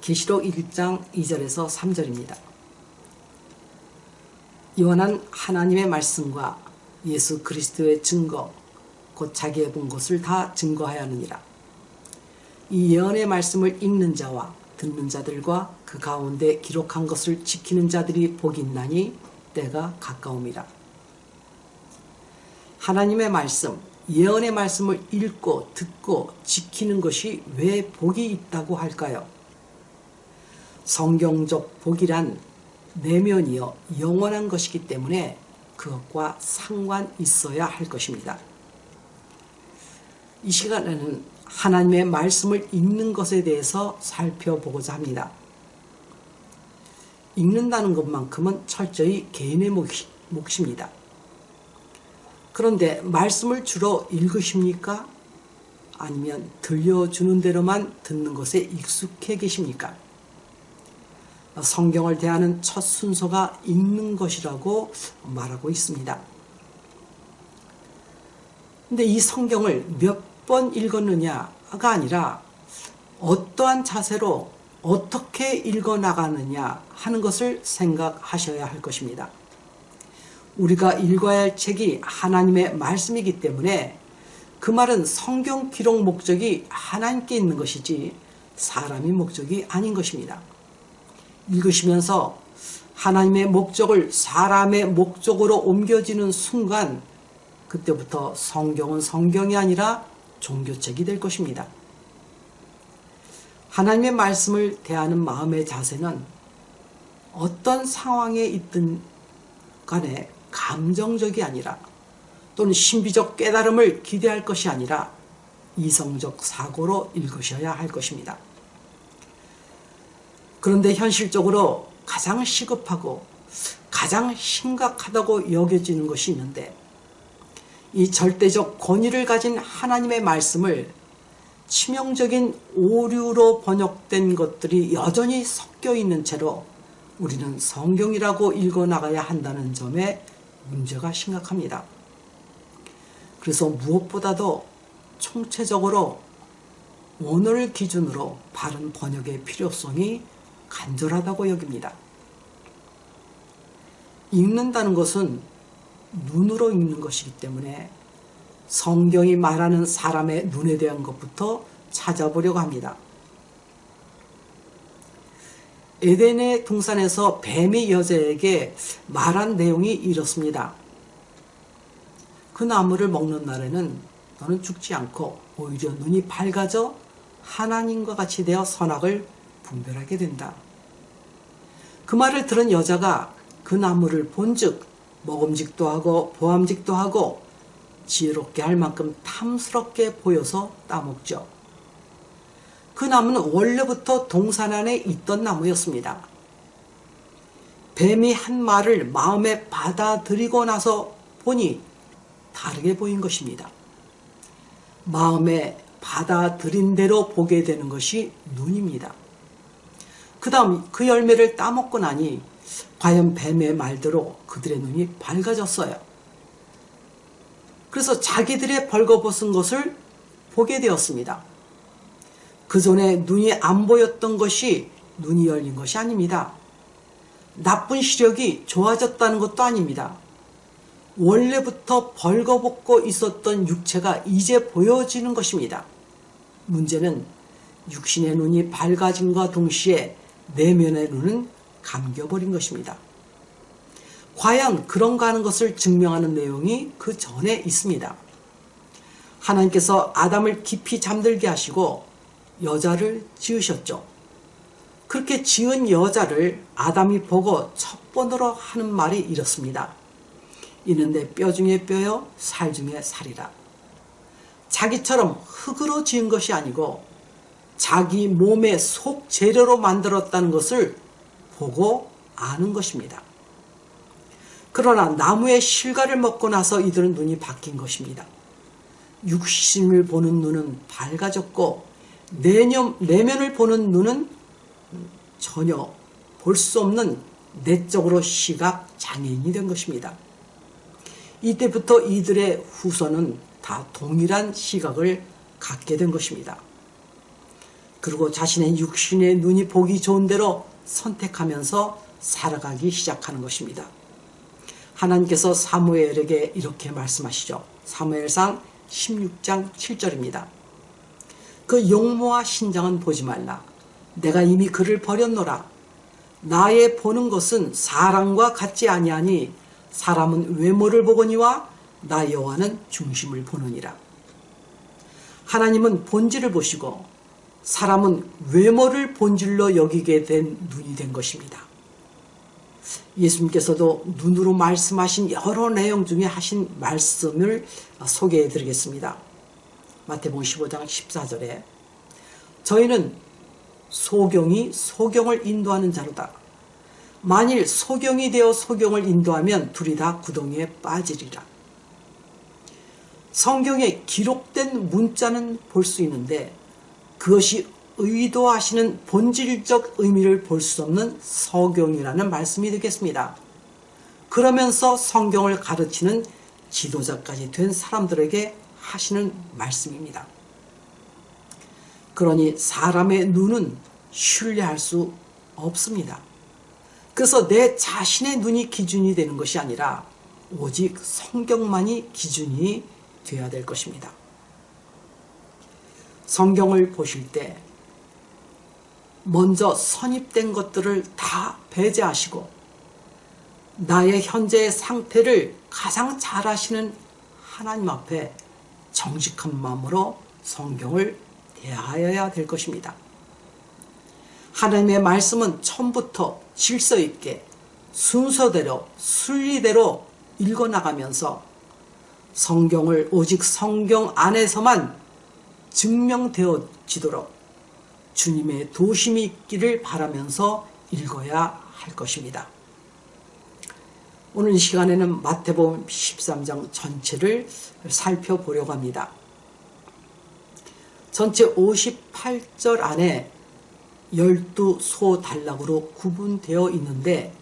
계시록 1장 2절에서 3절입니다. 요한은 하나님의 말씀과 예수 그리스도의 증거 곧 자기의 본 것을 다 증거하여 하느니라. 이 예언의 말씀을 읽는 자와 듣는 자들과 그 가운데 기록한 것을 지키는 자들이 복이 있나니 때가 가까움이라. 하나님의 말씀, 예언의 말씀을 읽고 듣고 지키는 것이 왜 복이 있다고 할까요? 성경적 복이란 내면이요 영원한 것이기 때문에 그것과 상관 있어야 할 것입니다. 이 시간에는 하나님의 말씀을 읽는 것에 대해서 살펴보고자 합니다. 읽는다는 것만큼은 철저히 개인의 몫입니다. 그런데 말씀을 주로 읽으십니까? 아니면 들려주는 대로만 듣는 것에 익숙해 계십니까? 성경을 대하는 첫 순서가 읽는 것이라고 말하고 있습니다. 근데 이 성경을 몇 번 읽었느냐가 아니라 어떠한 자세로 어떻게 읽어 나가느냐 하는 것을 생각하셔야 할 것입니다. 우리가 읽어야 할 책이 하나님의 말씀이기 때문에 그 말은 성경 기록 목적이 하나님께 있는 것이지 사람의 목적이 아닌 것입니다. 읽으시면서 하나님의 목적을 사람의 목적으로 옮겨지는 순간 그때부터 성경은 성경이 아니라 종교책이 될 것입니다. 하나님의 말씀을 대하는 마음의 자세는 어떤 상황에 있든 간에 감정적이 아니라 또는 신비적 깨달음을 기대할 것이 아니라 이성적 사고로 읽으셔야 할 것입니다. 그런데 현실적으로 가장 시급하고 가장 심각하다고 여겨지는 것이 있는데 이 절대적 권위를 가진 하나님의 말씀을 치명적인 오류로 번역된 것들이 여전히 섞여 있는 채로 우리는 성경이라고 읽어 나가야 한다는 점에 문제가 심각합니다. 그래서 무엇보다도 총체적으로 원어를 기준으로 바른 번역의 필요성이 간절하다고 여깁니다. 읽는다는 것은 눈으로 읽는 것이기 때문에 성경이 말하는 사람의 눈에 대한 것부터 찾아보려고 합니다. 에덴의 동산에서 뱀이 여자에게 말한 내용이 이렇습니다. 그 나무를 먹는 날에는 너는 죽지 않고 오히려 눈이 밝아져 하나님과 같이 되어 선악을 분별하게 된다. 그 말을 들은 여자가 그 나무를 본즉 먹음직도 하고 보암직도 하고 지혜롭게 할 만큼 탐스럽게 보여서 따먹죠. 그 나무는 원래부터 동산 안에 있던 나무였습니다. 뱀이 한 말을 마음에 받아들이고 나서 보니 다르게 보인 것입니다. 마음에 받아들인 대로 보게 되는 것이 눈입니다. 그 다음 그 열매를 따먹고 나니 과연 뱀의 말대로 그들의 눈이 밝아졌어요. 그래서 자기들의 벌거벗은 것을 보게 되었습니다. 그 전에 눈이 안 보였던 것이 눈이 열린 것이 아닙니다. 나쁜 시력이 좋아졌다는 것도 아닙니다. 원래부터 벌거벗고 있었던 육체가 이제 보여지는 것입니다. 문제는 육신의 눈이 밝아짐과 동시에 내면의 눈은 감겨버린 것입니다. 과연 그런가 하는 것을 증명하는 내용이 그 전에 있습니다. 하나님께서 아담을 깊이 잠들게 하시고 여자를 지으셨죠. 그렇게 지은 여자를 아담이 보고 첫 번으로 하는 말이 이렇습니다. 이는 내 뼈 중에 뼈요 살 중에 살이라. 자기처럼 흙으로 지은 것이 아니고 자기 몸의 속 재료로 만들었다는 것을 보고 아는 것입니다. 그러나 나무의 실과를 먹고 나서 이들은 눈이 바뀐 것입니다. 육신을 보는 눈은 밝아졌고 내념, 내면을 보는 눈은 전혀 볼 수 없는 내적으로 시각 장애인이 된 것입니다. 이때부터 이들의 후손은 다 동일한 시각을 갖게 된 것입니다. 그리고 자신의 육신의 눈이 보기 좋은 대로 선택하면서 살아가기 시작하는 것입니다. 하나님께서 사무엘에게 이렇게 말씀하시죠. 사무엘상 16장 7절입니다. 그 용모와 신장은 보지 말라. 내가 이미 그를 버렸노라. 나의 보는 것은 사람과 같지 아니하니 사람은 외모를 보거니와 나 여호와는 중심을 보느니라. 하나님은 본질을 보시고 사람은 외모를 본질로 여기게 된 눈이 된 것입니다. 예수님께서도 눈으로 말씀하신 여러 내용 중에 하신 말씀을 소개해 드리겠습니다. 마태복음 15장 14절에 저희는 소경이 소경을 인도하는 자로다. 만일 소경이 되어 소경을 인도하면 둘이 다 구덩이에 빠지리라. 성경에 기록된 문자는 볼 수 있는데 그것이 의도하시는 본질적 의미를 볼 수 없는 서경이라는 말씀이 되겠습니다. 그러면서 성경을 가르치는 지도자까지 된 사람들에게 하시는 말씀입니다. 그러니 사람의 눈은 신뢰할 수 없습니다. 그래서 내 자신의 눈이 기준이 되는 것이 아니라 오직 성경만이 기준이 되어야 될 것입니다. 성경을 보실 때 먼저 선입된 것들을 다 배제하시고 나의 현재의 상태를 가장 잘 아시는 하나님 앞에 정직한 마음으로 성경을 대하여야 될 것입니다. 하나님의 말씀은 처음부터 질서 있게 순서대로 순리대로 읽어나가면서 성경을 오직 성경 안에서만 증명되어지도록 주님의 도심이 있기를 바라면서 읽어야 할 것입니다. 오늘 이 시간에는 마태복음 13장 전체를 살펴보려고 합니다. 전체 58절 안에 12소 단락으로 구분되어 있는데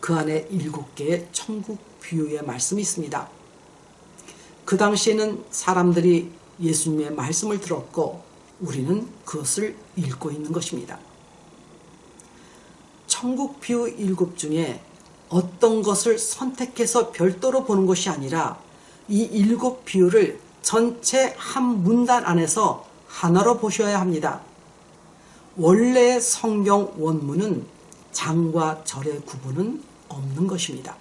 그 안에 7개의 천국 비유의 말씀이 있습니다. 그 당시에는 사람들이 예수님의 말씀을 들었고 우리는 그것을 읽고 있는 것입니다. 천국 비유 일곱 중에 어떤 것을 선택해서 별도로 보는 것이 아니라 이 일곱 비유를 전체 한 문단 안에서 하나로 보셔야 합니다. 원래의 성경 원문은 장과 절의 구분은 없는 것입니다.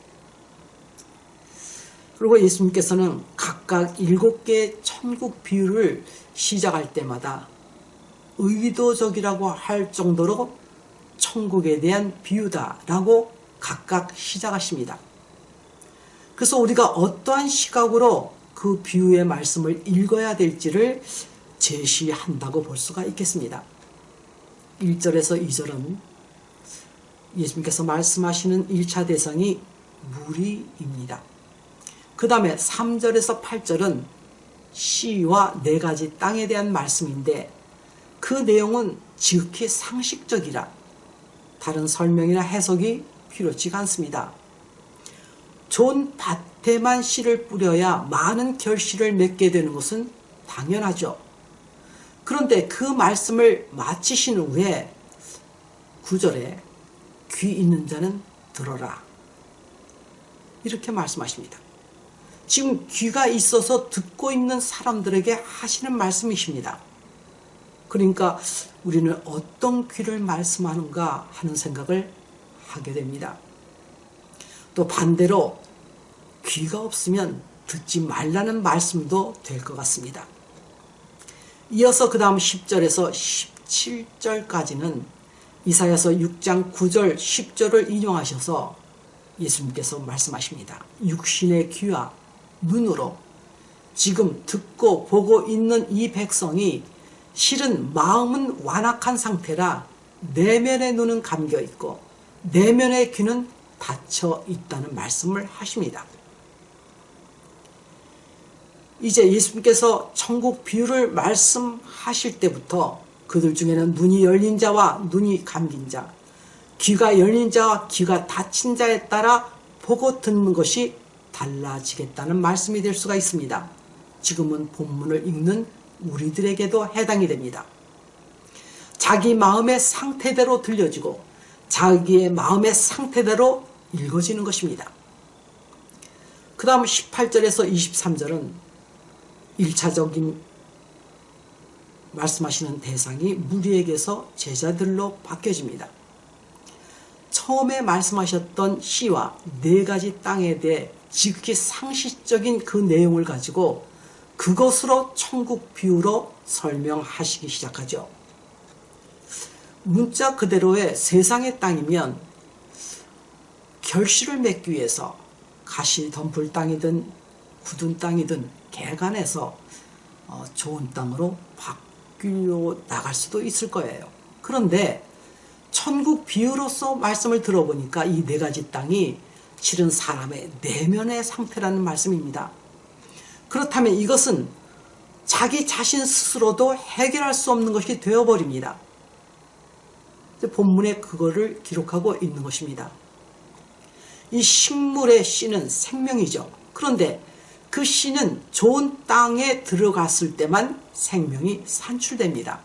그리고 예수님께서는 각각 일곱 개의 천국 비유를 시작할 때마다 의도적이라고 할 정도로 천국에 대한 비유다라고 각각 시작하십니다. 그래서 우리가 어떠한 시각으로 그 비유의 말씀을 읽어야 될지를 제시한다고 볼 수가 있겠습니다. 1절에서 2절은 예수님께서 말씀하시는 1차 대상이 무리입니다. 그 다음에 3절에서 8절은 씨와 네 가지 땅에 대한 말씀인데 그 내용은 지극히 상식적이라 다른 설명이나 해석이 필요치가 않습니다. 좋은 밭에만 씨를 뿌려야 많은 결실을 맺게 되는 것은 당연하죠. 그런데 그 말씀을 마치신 후에 구절에 귀 있는 자는 들어라. 이렇게 말씀하십니다. 지금 귀가 있어서 듣고 있는 사람들에게 하시는 말씀이십니다. 그러니까 우리는 어떤 귀를 말씀하는가 하는 생각을 하게 됩니다. 또 반대로 귀가 없으면 듣지 말라는 말씀도 될 것 같습니다. 이어서 그 다음 10절에서 17절까지는 이사야서 6장 9절 10절을 인용하셔서 예수님께서 말씀하십니다. 육신의 귀와 눈으로 지금 듣고 보고 있는 이 백성이 실은 마음은 완악한 상태라 내면의 눈은 감겨 있고 내면의 귀는 닫혀 있다는 말씀을 하십니다. 이제 예수님께서 천국 비유를 말씀하실 때부터 그들 중에는 눈이 열린 자와 눈이 감긴 자, 귀가 열린 자와 귀가 닫힌 자에 따라 보고 듣는 것이 달라지겠다는 말씀이 될 수가 있습니다. 지금은 본문을 읽는 우리들에게도 해당이 됩니다. 자기 마음의 상태대로 들려지고 자기의 마음의 상태대로 읽어지는 것입니다. 그 다음 18절에서 23절은 1차적인 말씀하시는 대상이 무리에게서 제자들로 바뀌어집니다. 처음에 말씀하셨던 시와 네 가지 땅에 대해 지극히 상식적인 그 내용을 가지고 그것으로 천국 비유로 설명하시기 시작하죠. 문자 그대로의 세상의 땅이면 결실을 맺기 위해서 가시 덤불 땅이든 굳은 땅이든 개간해서 어, 좋은 땅으로 바뀌려 나갈 수도 있을 거예요. 그런데 천국 비유로서 말씀을 들어보니까 이 네 가지 땅이 실은 사람의 내면의 상태라는 말씀입니다. 그렇다면 이것은 자기 자신 스스로도 해결할 수 없는 것이 되어버립니다. 본문에 그거를 기록하고 있는 것입니다. 이 식물의 씨는 생명이죠. 그런데 그 씨는 좋은 땅에 들어갔을 때만 생명이 산출됩니다.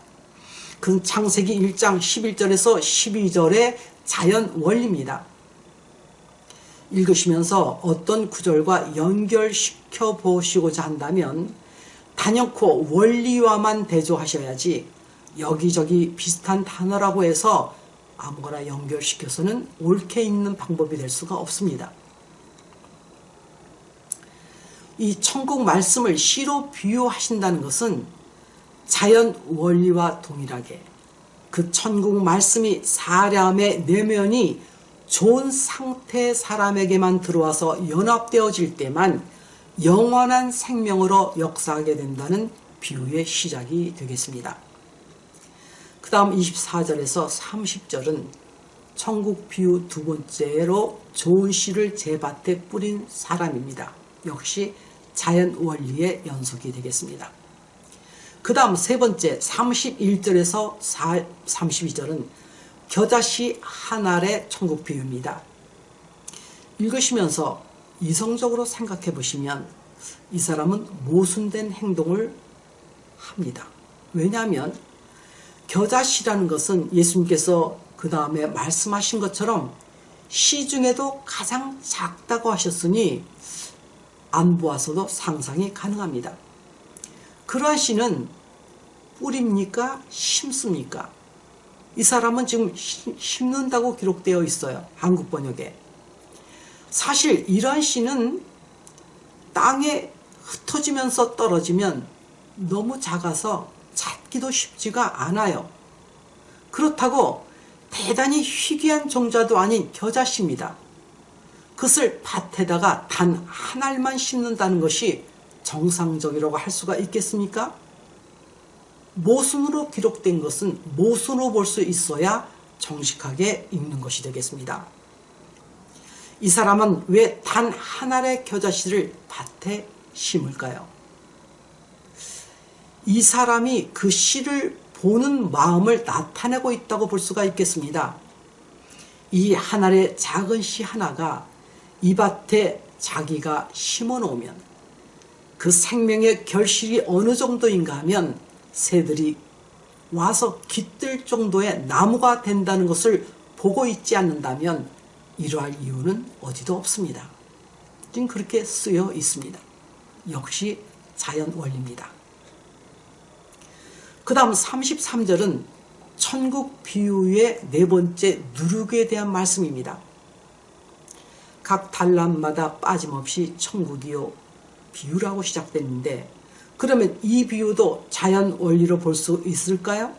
그 창세기 1장 11절에서 12절의 자연 원리입니다. 읽으시면서 어떤 구절과 연결시켜 보시고자 한다면 단연코 원리와만 대조하셔야지 여기저기 비슷한 단어라고 해서 아무거나 연결시켜서는 옳게 있는 방법이 될 수가 없습니다. 이 천국 말씀을 시로 비유하신다는 것은 자연 원리와 동일하게 그 천국 말씀이 사람의 내면이 좋은 상태 사람에게만 들어와서 연합되어질 때만 영원한 생명으로 역사하게 된다는 비유의 시작이 되겠습니다. 그 다음 24절에서 30절은 천국 비유 두 번째로 좋은 씨를 제 밭에 뿌린 사람입니다. 역시 자연 원리의 연속이 되겠습니다. 그 다음 세 번째 31절에서 32절은 겨자씨 한 알의 천국 비유입니다. 읽으시면서 이성적으로 생각해 보시면 이 사람은 모순된 행동을 합니다. 왜냐하면 겨자씨라는 것은 예수님께서 그 다음에 말씀하신 것처럼 시 중에도 가장 작다고 하셨으니 안 보아서도 상상이 가능합니다. 그러한 씨는 뿌립니까? 심습니까? 이 사람은 지금 심는다고 기록되어 있어요. 한국 번역에. 사실 이러한 씨는 땅에 흩어지면서 떨어지면 너무 작아서 찾기도 쉽지가 않아요. 그렇다고 대단히 희귀한 종자도 아닌 겨자씨입니다. 그것을 밭에다가 단 한 알만 심는다는 것이 정상적이라고 할 수가 있겠습니까? 모순으로 기록된 것은 모순으로 볼 수 있어야 정직하게 읽는 것이 되겠습니다. 이 사람은 왜단한 알의 겨자씨를 밭에 심을까요? 이 사람이 그 씨를 보는 마음을 나타내고 있다고 볼 수가 있겠습니다. 이 하나의 작은 씨 하나가 이 밭에 자기가 심어 놓으면 그 생명의 결실이 어느 정도인가 하면 새들이 와서 깃들 정도의 나무가 된다는 것을 보고 있지 않는다면 이러할 이유는 어디도 없습니다. 지금 그렇게 쓰여 있습니다. 역시 자연 원리입니다. 그 다음 33절은 천국 비유의 네 번째 누룩에 대한 말씀입니다. 각 단람마다 빠짐없이 천국이요 비유라고 시작됐는데 그러면 이 비유도 자연 원리로 볼 수 있을까요?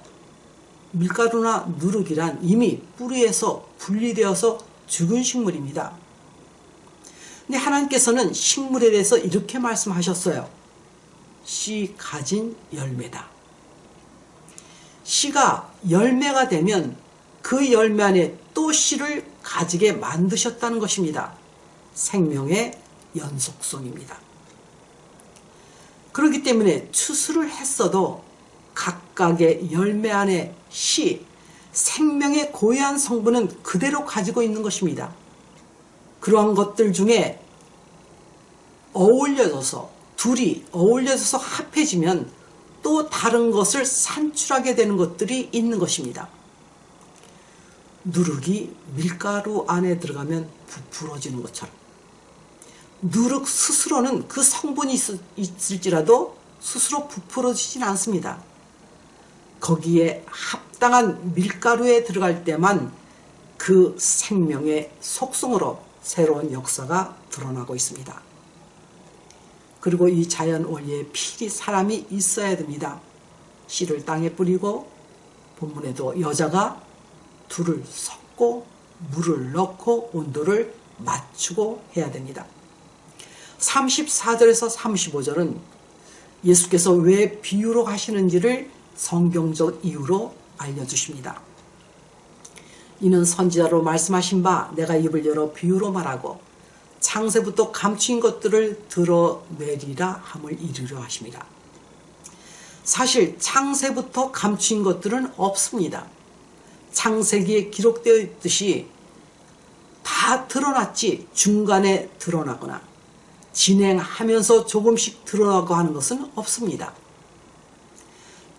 밀가루나 누룩이란 이미 뿌리에서 분리되어서 죽은 식물입니다. 근데 하나님께서는 식물에 대해서 이렇게 말씀하셨어요. 씨 가진 열매다. 씨가 열매가 되면 그 열매 안에 또 씨를 가지게 만드셨다는 것입니다. 생명의 연속성입니다. 그렇기 때문에 추수를 했어도 각각의 열매 안에 씨, 생명의 고유한 성분은 그대로 가지고 있는 것입니다. 그러한 것들 중에 어울려져서 둘이 어울려져서 합해지면 또 다른 것을 산출하게 되는 것들이 있는 것입니다. 누룩이 밀가루 안에 들어가면 부풀어지는 것처럼 누룩 스스로는 그 성분이 있을지라도 스스로 부풀어지진 않습니다. 거기에 합당한 밀가루에 들어갈 때만 그 생명의 속성으로 새로운 역사가 드러나고 있습니다. 그리고 이 자연 원리에 필히 사람이 있어야 됩니다. 씨를 땅에 뿌리고 본문에도 여자가 둘을 섞고 물을 넣고 온도를 맞추고 해야 됩니다. 34절에서 35절은 예수께서 왜 비유로 하시는지를 성경적 이유로 알려주십니다. 이는 선지자로 말씀하신 바 내가 입을 열어 비유로 말하고 창세부터 감추인 것들을 드러내리라 함을 이루려 하십니다. 사실 창세부터 감추인 것들은 없습니다. 창세기에 기록되어 있듯이 다 드러났지 중간에 드러나거나 진행하면서 조금씩 드러나고 하는 것은 없습니다.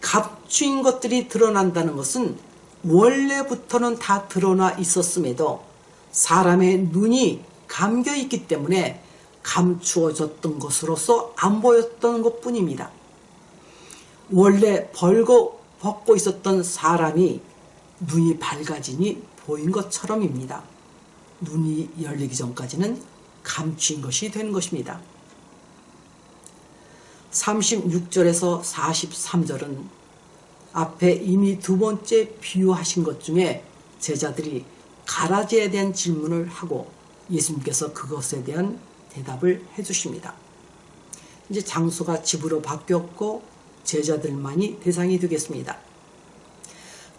감추인 것들이 드러난다는 것은 원래부터는 다 드러나 있었음에도 사람의 눈이 감겨 있기 때문에 감추어졌던 것으로서 안 보였던 것 뿐입니다. 원래 벌고 벗고 있었던 사람이 눈이 밝아지니 보인 것처럼입니다. 눈이 열리기 전까지는 감춘 것이 된 것입니다. 36절에서 43절은 앞에 이미 두 번째 비유하신 것 중에 제자들이 가라지에 대한 질문을 하고 예수님께서 그것에 대한 대답을 해주십니다. 이제 장소가 집으로 바뀌었고 제자들만이 대상이 되겠습니다.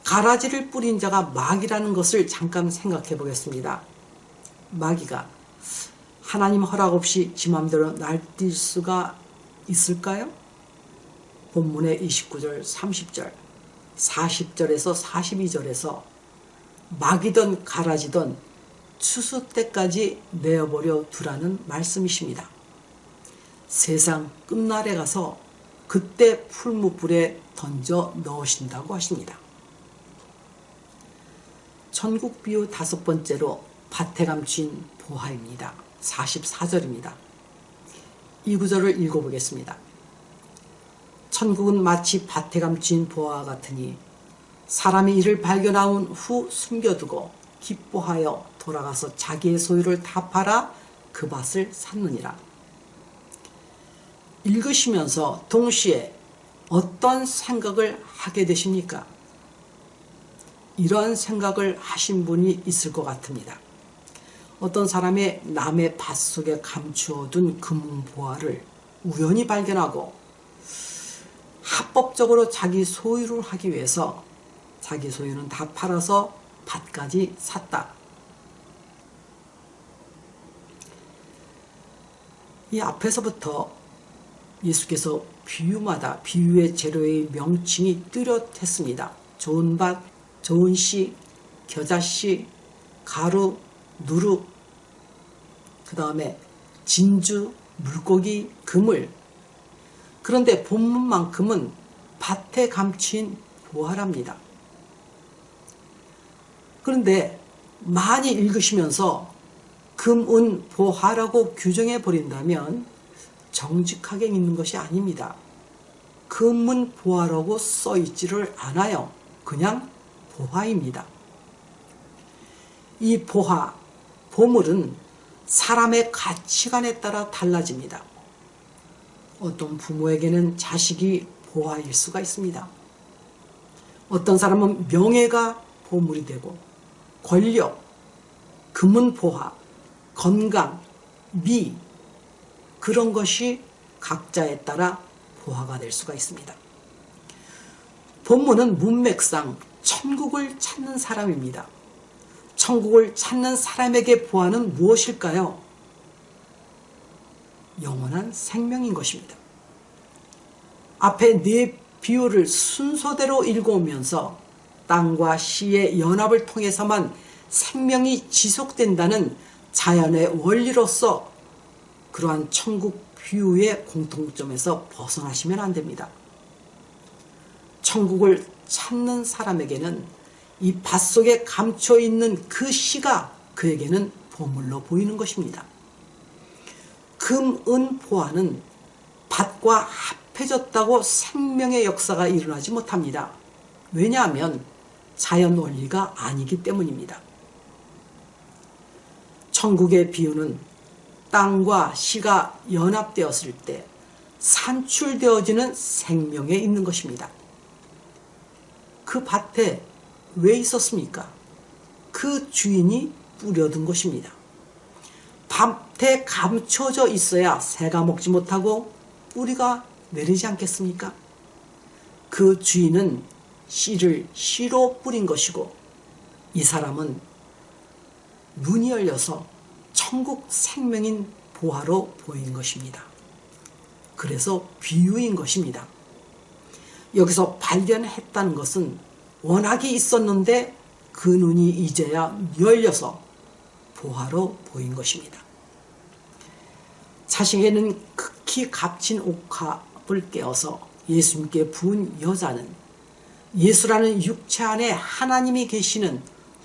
가라지를 뿌린 자가 마귀라는 것을 잠깐 생각해 보겠습니다. 마귀가 하나님 허락 없이 지 맘대로 날뛸 수가 있을까요? 본문의 29절, 30절, 40절에서 42절에서 막이던 가라지던 추수 때까지 내어버려 두라는 말씀이십니다. 세상 끝날에 가서 그때 풀무불에 던져 넣으신다고 하십니다. 천국 비유 다섯 번째로 밭에 감춘 보화입니다. 44절입니다. 이 구절을 읽어보겠습니다. 천국은 마치 밭에 감춘 보화 같으니 사람이 이를 발견하온 후 숨겨두고 기뻐하여 돌아가서 자기의 소유를 다 팔아 그 밭을 샀느니라. 읽으시면서 동시에 어떤 생각을 하게 되십니까? 이러한 생각을 하신 분이 있을 것 같습니다. 어떤 사람의 남의 밭 속에 감추어둔 금보화를 우연히 발견하고 합법적으로 자기 소유를 하기 위해서 자기 소유는 다 팔아서 밭까지 샀다. 이 앞에서부터 예수께서 비유마다 비유의 재료의 명칭이 뚜렷했습니다. 좋은 밭, 좋은 씨, 겨자씨, 가루, 누룩, 그 다음에 진주, 물고기, 그물. 그런데 본문만큼은 밭에 감춘 보화랍니다. 그런데 많이 읽으시면서 금, 은, 보화라고 규정해 버린다면 정직하게 읽는 것이 아닙니다. 금은 보화라고 써 있지를 않아요. 그냥 보화입니다. 이 보화, 보물은 사람의 가치관에 따라 달라집니다. 어떤 부모에게는 자식이 보화일 수가 있습니다. 어떤 사람은 명예가 보물이 되고 권력, 금은 보화, 건강, 미 그런 것이 각자에 따라 보화가 될 수가 있습니다. 본문은 문맥상 천국을 찾는 사람입니다. 천국을 찾는 사람에게 보아는 무엇일까요? 영원한 생명인 것입니다. 앞에 네 비유를 순서대로 읽어오면서 땅과 시의 연합을 통해서만 생명이 지속된다는 자연의 원리로서 그러한 천국 비유의 공통점에서 벗어나시면 안 됩니다. 천국을 찾는 사람에게는 이 밭 속에 감춰 있는 그 씨가 그에게는 보물로 보이는 것입니다. 금, 은, 보화는 밭과 합해졌다고 생명의 역사가 일어나지 못합니다. 왜냐하면 자연 원리가 아니기 때문입니다. 천국의 비유는 땅과 시가 연합되었을 때 산출되어지는 생명에 있는 것입니다. 그 밭에 왜 있었습니까? 그 주인이 뿌려둔 것입니다. 밭에 감춰져 있어야 새가 먹지 못하고 뿌리가 내리지 않겠습니까? 그 주인은 씨를 씨로 뿌린 것이고 이 사람은 눈이 열려서 천국 생명인 보화로 보인 것입니다. 그래서 비유인 것입니다. 여기서 발견했다는 것은 원학이 있었는데 그 눈이 이제야 열려서 보화로 보인 것입니다. 자식에는 극히 값진 옥합을 깨어서 예수님께 부은 여자는 예수라는 육체 안에 하나님이 계시는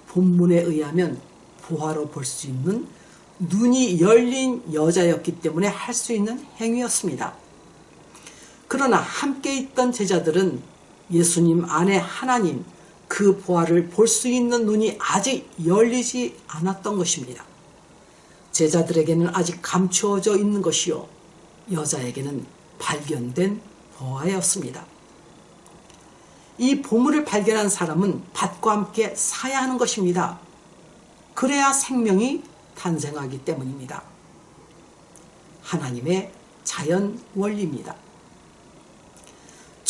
본문에 의하면 보화로 볼 수 있는 눈이 열린 여자였기 때문에 할 수 있는 행위였습니다. 그러나 함께 있던 제자들은 예수님 안에 하나님 그 보화를 볼 수 있는 눈이 아직 열리지 않았던 것입니다. 제자들에게는 아직 감추어져 있는 것이요 여자에게는 발견된 보화였습니다. 이 보물을 발견한 사람은 밭과 함께 사야 하는 것입니다. 그래야 생명이 탄생하기 때문입니다. 하나님의 자연 원리입니다.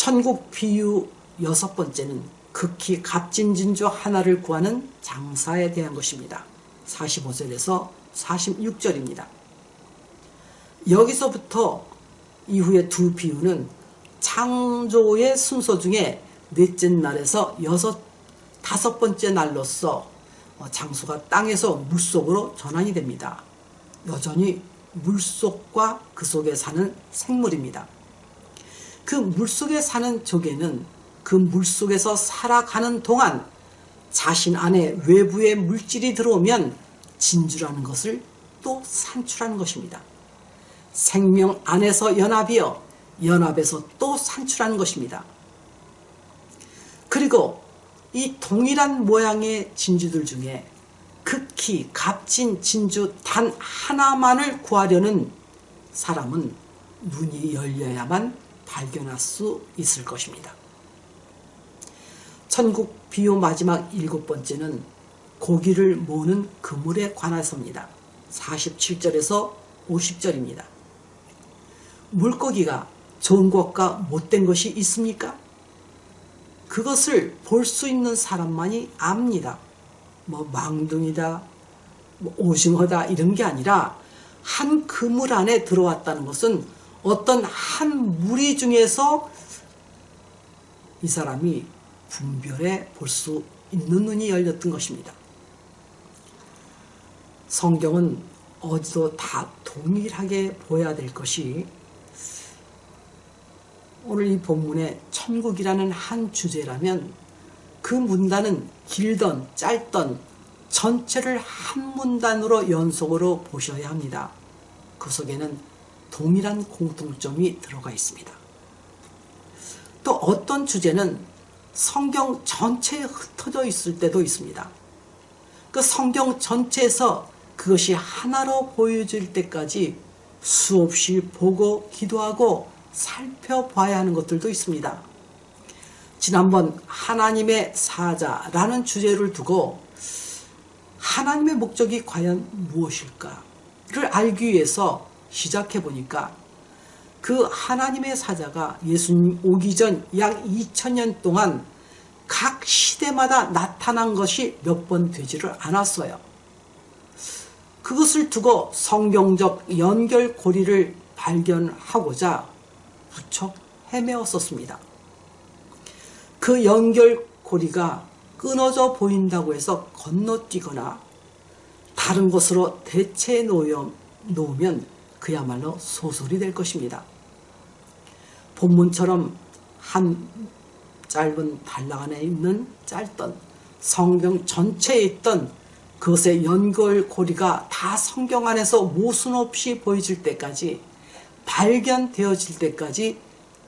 천국 비유 여섯 번째는 극히 값진 진주 하나를 구하는 장사에 대한 것입니다. 45절에서 46절입니다. 여기서부터 이후의 두 비유는 창조의 순서 중에 넷째 날에서 여섯, 다섯 번째 날로서 장수가 땅에서 물속으로 전환이 됩니다. 여전히 물속과 그 속에 사는 생물입니다. 그 물속에 사는 조개는 그 물속에서 살아가는 동안 자신 안에 외부의 물질이 들어오면 진주라는 것을 또 산출하는 것입니다. 생명 안에서 연합이어 연합에서 또 산출하는 것입니다. 그리고 이 동일한 모양의 진주들 중에 극히 값진 진주 단 하나만을 구하려는 사람은 눈이 열려야만 발견할 수 있을 것입니다. 천국 비유 마지막 일곱 번째는 고기를 모으는 그물에 관해서입니다. 47절에서 50절입니다. 물고기가 좋은 것과 못된 것이 있습니까? 그것을 볼 수 있는 사람만이 압니다. 뭐 망둥이다, 뭐 오징어다 이런 게 아니라 한 그물 안에 들어왔다는 것은 어떤 한 무리 중에서 이 사람이 분별해 볼 수 있는 눈이 열렸던 것입니다. 성경은 어디도 다 동일하게 보여야 될 것이 오늘 이 본문에 천국이라는 한 주제라면 그 문단은 길던 짧던 전체를 한 문단으로 연속으로 보셔야 합니다. 그 속에는 동일한 공통점이 들어가 있습니다. 또 어떤 주제는 성경 전체에 흩어져 있을 때도 있습니다. 그 성경 전체에서 그것이 하나로 보여질 때까지 수없이 보고 기도하고 살펴봐야 하는 것들도 있습니다. 지난번 하나님의 사자라는 주제를 두고 하나님의 목적이 과연 무엇일까를 알기 위해서 시작해 보니까 그 하나님의 사자가 예수님 오기 전 약 2000년 동안 각 시대마다 나타난 것이 몇 번 되지를 않았어요. 그것을 두고 성경적 연결고리를 발견하고자 무척 헤매었었습니다. 그 연결고리가 끊어져 보인다고 해서 건너뛰거나 다른 곳으로 대체 놓으면 그야말로 소설이 될 것입니다. 본문처럼 한 짧은 단락 안에 있는 짧던 성경 전체에 있던 그것의 연결고리가 다 성경 안에서 모순 없이 보여질 때까지 발견되어질 때까지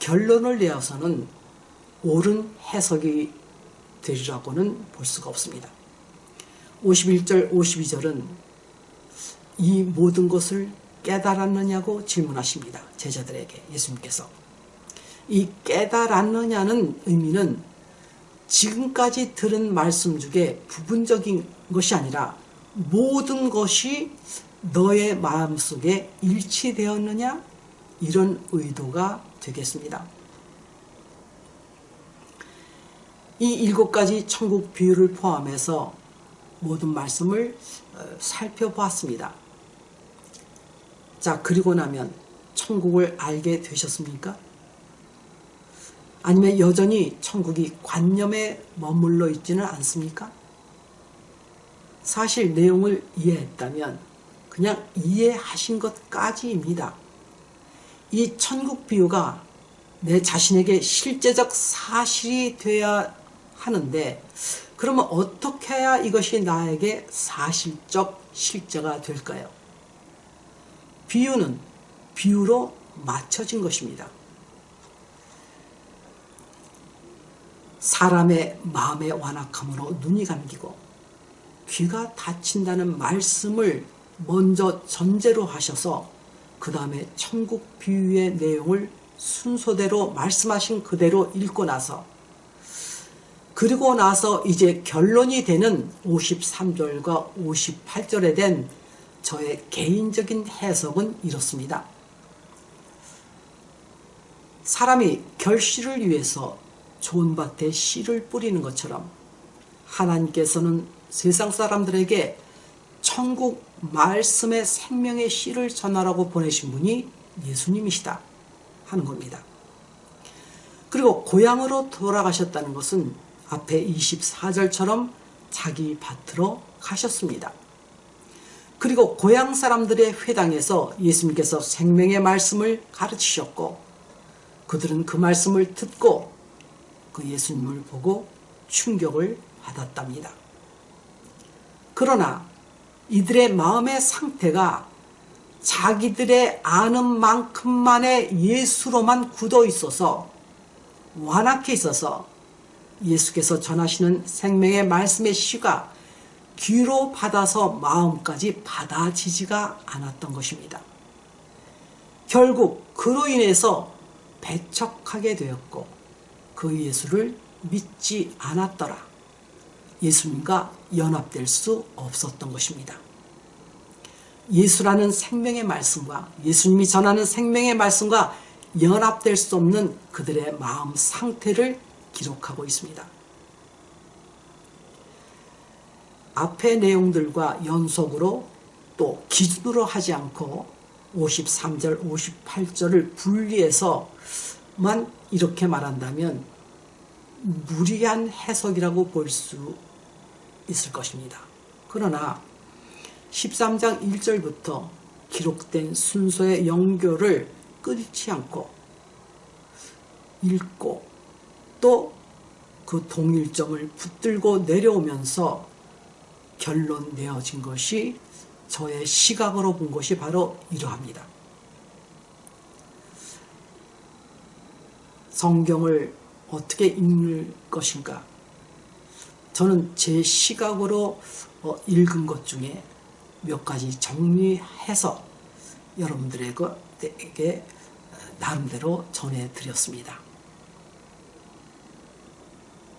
결론을 내어서는 옳은 해석이 되리라고는 볼 수가 없습니다. 51절, 52절은 이 모든 것을 깨달았느냐고 질문하십니다. 제자들에게 예수님께서. 이 깨달았느냐는 의미는 지금까지 들은 말씀 중에 부분적인 것이 아니라 모든 것이 너의 마음속에 일치되었느냐 이런 의도가 되겠습니다. 이 일곱 가지 천국 비유를 포함해서 모든 말씀을 어, 살펴보았습니다. 자, 그리고 나면 천국을 알게 되셨습니까? 아니면 여전히 천국이 관념에 머물러 있지는 않습니까? 사실 내용을 이해했다면 그냥 이해하신 것까지입니다. 이 천국 비유가 내 자신에게 실제적 사실이 되어야 하는데 그러면 어떻게 해야 이것이 나에게 사실적 실제가 될까요? 비유는 비유로 맞춰진 것입니다. 사람의 마음의 완악함으로 눈이 감기고 귀가 다친다는 말씀을 먼저 전제로 하셔서 그 다음에 천국 비유의 내용을 순서대로 말씀하신 그대로 읽고 나서 그리고 나서 이제 결론이 되는 53절과 58절에 된 저의 개인적인 해석은 이렇습니다. 사람이 결실을 위해서 좋은 밭에 씨를 뿌리는 것처럼 하나님께서는 세상 사람들에게 천국 말씀의 생명의 씨를 전하라고 보내신 분이 예수님이시다 하는 겁니다. 그리고 고향으로 돌아가셨다는 것은 앞에 24절처럼 자기 밭으로 가셨습니다. 그리고 고향 사람들의 회당에서 예수님께서 생명의 말씀을 가르치셨고 그들은 그 말씀을 듣고 그 예수님을 보고 충격을 받았답니다. 그러나 이들의 마음의 상태가 자기들의 아는 만큼만의 예수로만 굳어 있어서 완악해 있어서 예수께서 전하시는 생명의 말씀의 시가 귀로 받아서 마음까지 받아지지가 않았던 것입니다. 결국 그로 인해서 배척하게 되었고 그 예수를 믿지 않았더라. 예수님과 연합될 수 없었던 것입니다. 예수라는 생명의 말씀과 예수님이 전하는 생명의 말씀과 연합될 수 없는 그들의 마음 상태를 기록하고 있습니다. 앞의 내용들과 연속으로 또 기준으로 하지 않고 53절, 58절을 분리해서만 이렇게 말한다면 무리한 해석이라고 볼 수 있을 것입니다. 그러나 13장 1절부터 기록된 순서의 연결을 끊지 않고 읽고 또 그 동일점을 붙들고 내려오면서 결론 내어진 것이 저의 시각으로 본 것이 바로 이러합니다. 성경을 어떻게 읽을 것인가? 저는 제 시각으로 어, 읽은 것 중에 몇 가지 정리해서 여러분들에게 나름대로 전해드렸습니다.